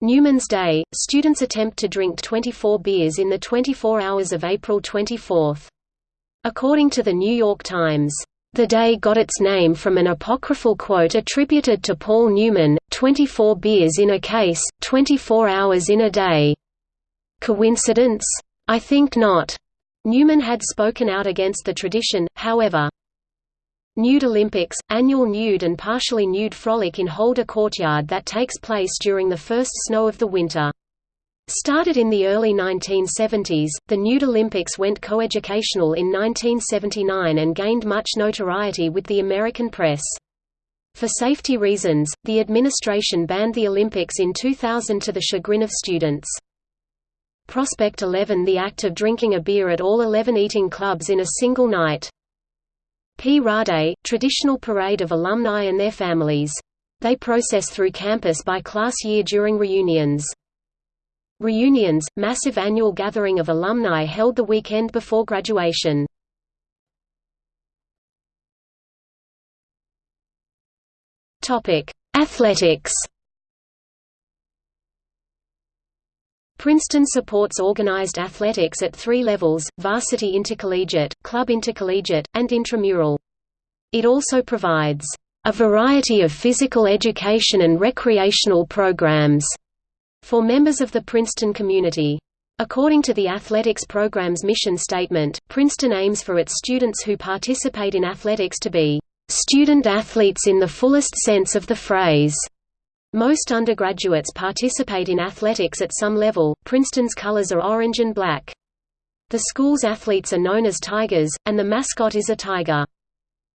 Newman's Day – Students attempt to drink 24 beers in the 24 hours of April 24. According to the New York Times, "...the day got its name from an apocryphal quote attributed to Paul Newman, 24 beers in a case, 24 hours in a day." Coincidence? I think not. Newman had spoken out against the tradition, however. Nude Olympics, annual nude and partially nude frolic in Holder Courtyard that takes place during the first snow of the winter. Started in the early 1970s, the Nude Olympics went coeducational in 1979 and gained much notoriety with the American press. For safety reasons, the administration banned the Olympics in 2000 to the chagrin of students. Prospect 11 The act of drinking a beer at all 11 eating clubs in a single night. P. Rade, traditional parade of alumni and their families. They process through campus by class year during reunions. Reunions, massive annual gathering of alumni held the weekend before graduation. Athletics Princeton supports organized athletics at three levels, varsity intercollegiate, club intercollegiate, and intramural. It also provides a variety of physical education and recreational programs for members of the Princeton community. According to the athletics program's mission statement, Princeton aims for its students who participate in athletics to be student athletes in the fullest sense of the phrase. Most undergraduates participate in athletics at some level. Princeton's colors are orange and black. The school's athletes are known as Tigers, and the mascot is a tiger.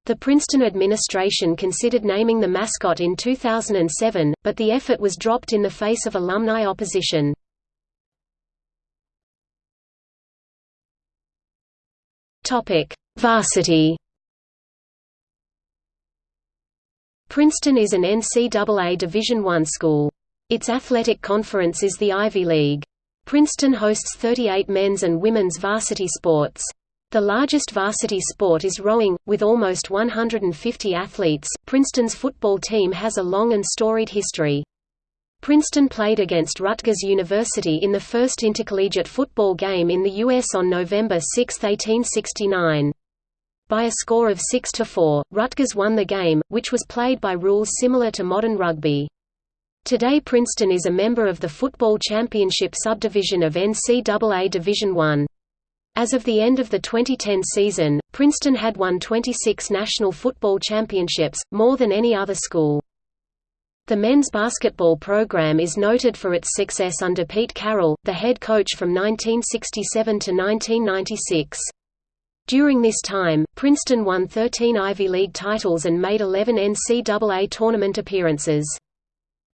The Princeton administration considered naming the mascot in 2007, but the effort was dropped in the face of alumni opposition. Varsity Princeton is an NCAA Division I school. Its athletic conference is the Ivy League. Princeton hosts 38 men's and women's varsity sports. The largest varsity sport is rowing, with almost 150 athletes. Princeton's football team has a long and storied history. Princeton played against Rutgers University in the first intercollegiate football game in the U.S. on November 6, 1869. By a score of 6 to 4, Rutgers won the game, which was played by rules similar to modern rugby. Today Princeton is a member of the Football Championship subdivision of NCAA Division I. As of the end of the 2010 season, Princeton had won 26 national football championships, more than any other school. The men's basketball program is noted for its success under Pete Carril, the head coach from 1967 to 1996. During this time, Princeton won 13 Ivy League titles and made 11 NCAA tournament appearances.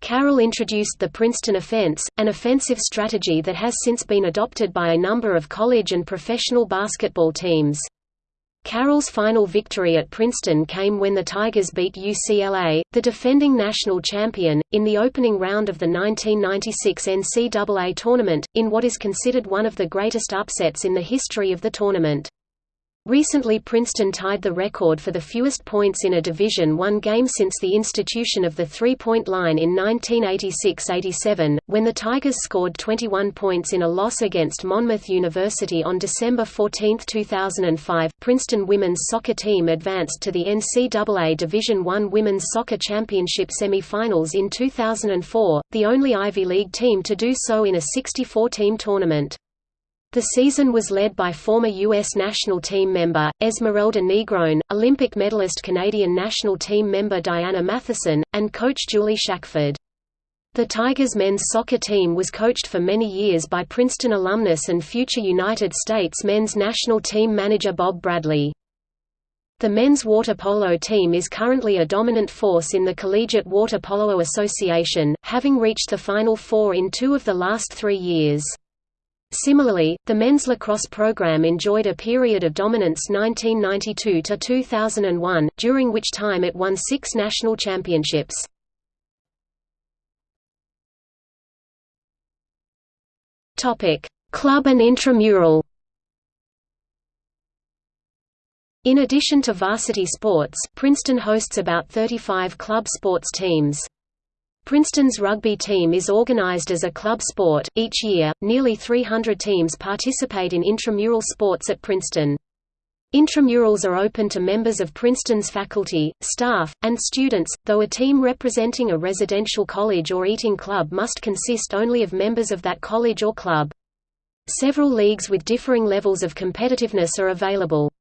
Carril introduced the Princeton offense, an offensive strategy that has since been adopted by a number of college and professional basketball teams. Carril's final victory at Princeton came when the Tigers beat UCLA, the defending national champion, in the opening round of the 1996 NCAA tournament, in what is considered one of the greatest upsets in the history of the tournament. Recently Princeton tied the record for the fewest points in a Division I game since the institution of the three-point line in 1986–87, when the Tigers scored 21 points in a loss against Monmouth University on December 14, 2005. Princeton women's soccer team advanced to the NCAA Division I Women's Soccer Championship semi-finals in 2004, the only Ivy League team to do so in a 64-team tournament. The season was led by former U.S. national team member, Esmeralda Negron, Olympic medalist Canadian national team member Diana Matheson, and coach Julie Shackford. The Tigers men's soccer team was coached for many years by Princeton alumnus and future United States men's national team manager Bob Bradley. The men's water polo team is currently a dominant force in the Collegiate Water Polo Association, having reached the Final Four in two of the last three years. Similarly, the men's lacrosse program enjoyed a period of dominance 1992 to 2001, during which time it won six national championships. Club and intramural In addition to varsity sports, Princeton hosts about 35 club sports teams. Princeton's rugby team is organized as a club sport. Each year, nearly 300 teams participate in intramural sports at Princeton. Intramurals are open to members of Princeton's faculty, staff, and students, though a team representing a residential college or eating club must consist only of members of that college or club. Several leagues with differing levels of competitiveness are available.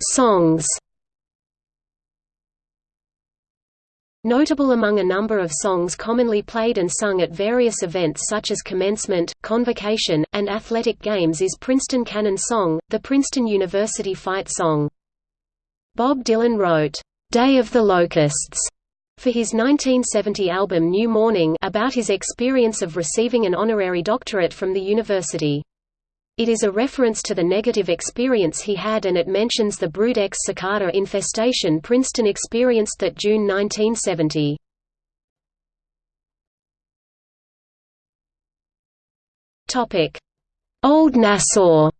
Songs Notable among a number of songs commonly played and sung at various events such as commencement, convocation, and athletic games is Princeton Cannon Song, the Princeton University fight song. Bob Dylan wrote, "'Day of the Locusts' for his 1970 album New Morning about his experience of receiving an honorary doctorate from the university. It is a reference to the negative experience he had and it mentions the Brood X cicada infestation Princeton experienced that June 1970. Old Nassau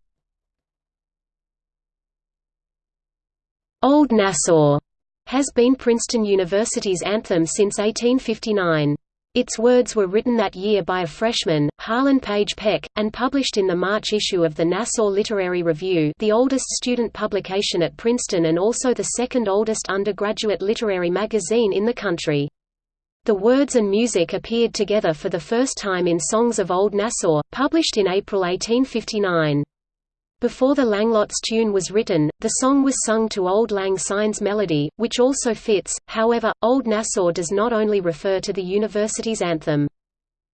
Old Nassau has been Princeton University's anthem since 1859. Its words were written that year by a freshman, Harlan Page Peck, and published in the March issue of the Nassau Literary Review the oldest student publication at Princeton and also the second oldest undergraduate literary magazine in the country. The words and music appeared together for the first time in Songs of Old Nassau, published in April 1859. Before the Langlotz tune was written, the song was sung to Auld Lang Syne's melody, which also fits. However, Old Nassau does not only refer to the university's anthem.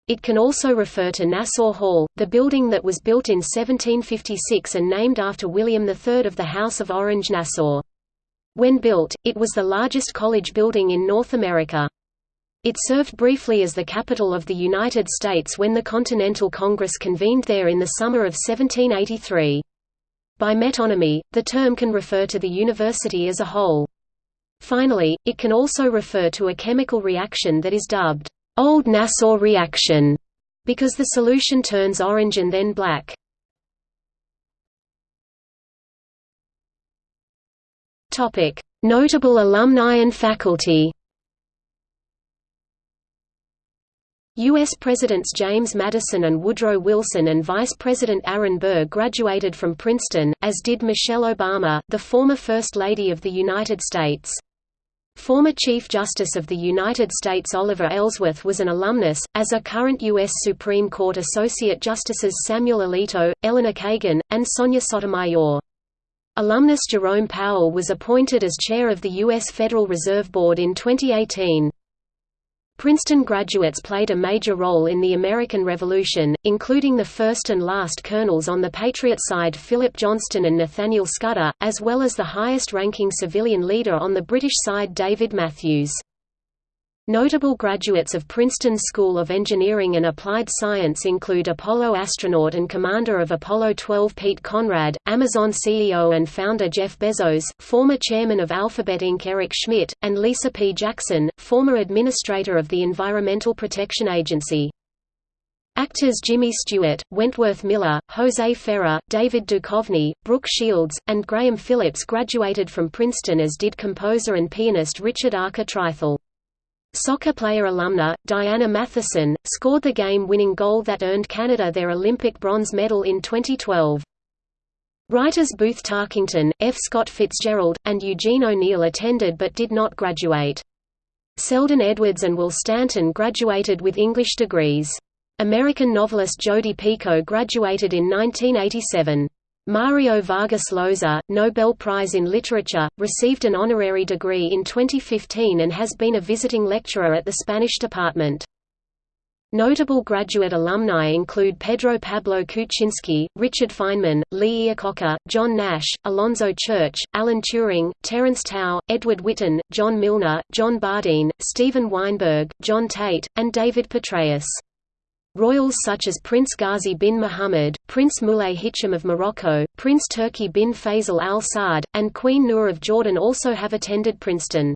It can also refer to Nassau Hall, the building that was built in 1756 and named after William III of the House of Orange-Nassau. When built, it was the largest college building in North America. It served briefly as the capital of the United States when the Continental Congress convened there in the summer of 1783. By metonymy, the term can refer to the university as a whole. Finally, it can also refer to a chemical reaction that is dubbed, Old Nassau reaction, because the solution turns orange and then black. Notable alumni and faculty U.S. Presidents James Madison and Woodrow Wilson and Vice President Aaron Burr graduated from Princeton, as did Michelle Obama, the former First Lady of the United States. Former Chief Justice of the United States Oliver Ellsworth was an alumnus, as are current U.S. Supreme Court Associate Justices Samuel Alito, Elena Kagan, and Sonia Sotomayor. Alumnus Jerome Powell was appointed as chair of the U.S. Federal Reserve Board in 2018. Princeton graduates played a major role in the American Revolution, including the first and last colonels on the Patriot side Philip Johnston and Nathaniel Scudder, as well as the highest-ranking civilian leader on the British side David Matthews. Notable graduates of Princeton's School of Engineering and Applied Science include Apollo astronaut and commander of Apollo 12 Pete Conrad, Amazon CEO and founder Jeff Bezos, former chairman of Alphabet Inc. Eric Schmidt, and Lisa P. Jackson, former administrator of the Environmental Protection Agency. Actors Jimmy Stewart, Wentworth Miller, Jose Ferrer, David Duchovny, Brooke Shields, and Graham Phillips graduated from Princeton as did composer and pianist Richard Aaker Trythall. Soccer player alumna, Diana Matheson, scored the game-winning goal that earned Canada their Olympic bronze medal in 2012. Writers Booth Tarkington, F. Scott Fitzgerald, and Eugene O'Neill attended but did not graduate. Selden Edwards and Will Stanton graduated with English degrees. American novelist Jodi Picoult graduated in 1987. Mario Vargas Llosa, Nobel Prize in Literature, received an honorary degree in 2015 and has been a visiting lecturer at the Spanish department. Notable graduate alumni include Pedro Pablo Kuczynski, Richard Feynman, Lee Iacocca, John Nash, Alonzo Church, Alan Turing, Terence Tao, Edward Witten, John Milnor, John Bardeen, Steven Weinberg, John Tate, and David Petraeus. Royals such as Prince Ghazi bin Muhammad, Prince Moulay Hicham of Morocco, Prince Turki bin Faisal al Saud, and Queen Noor of Jordan also have attended Princeton.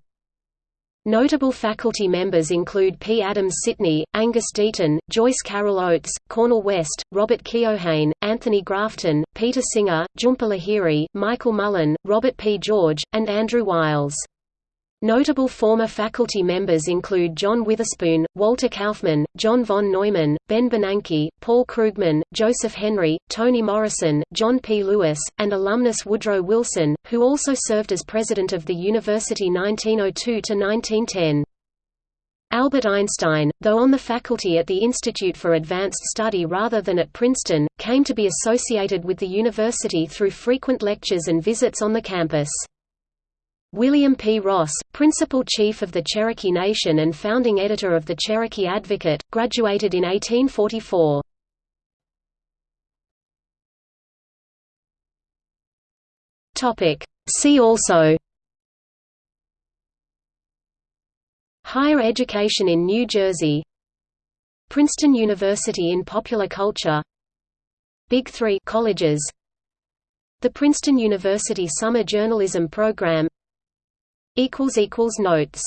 Notable faculty members include P. Adams Sitney, Angus Deaton, Joyce Carol Oates, Cornel West, Robert Keohane, Anthony Grafton, Peter Singer, Jhumpa Lahiri, Michael Mullen, Robert P. George, and Andrew Wiles. Notable former faculty members include John Witherspoon, Walter Kaufmann, John von Neumann, Ben Bernanke, Paul Krugman, Joseph Henry, Toni Morrison, John P. Lewis, and alumnus Woodrow Wilson, who also served as president of the university 1902–1910. Albert Einstein, though on the faculty at the Institute for Advanced Study rather than at Princeton, came to be associated with the university through frequent lectures and visits on the campus. William P. Ross, Principal Chief of the Cherokee Nation and founding editor of the Cherokee Advocate, graduated in 1844. See also. Higher education in New Jersey. Princeton University in popular culture. Big Three colleges. The Princeton University Summer Journalism Program Notes